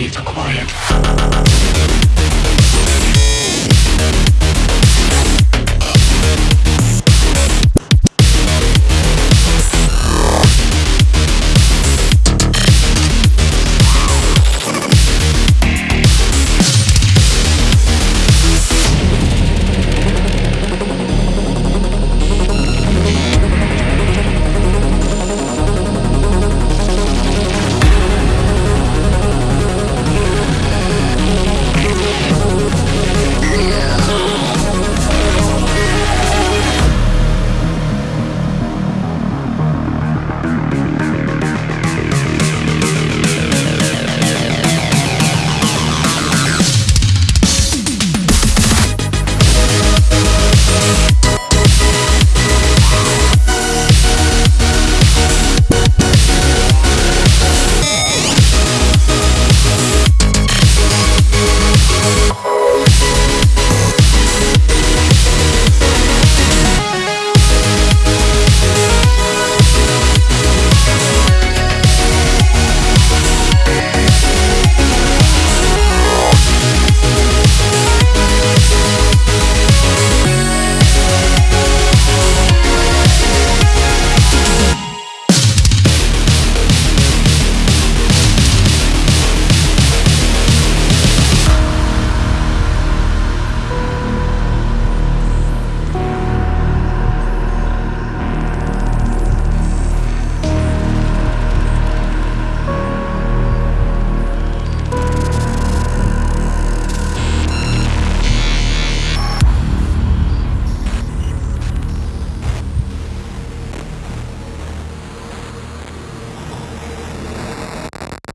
keep it quiet.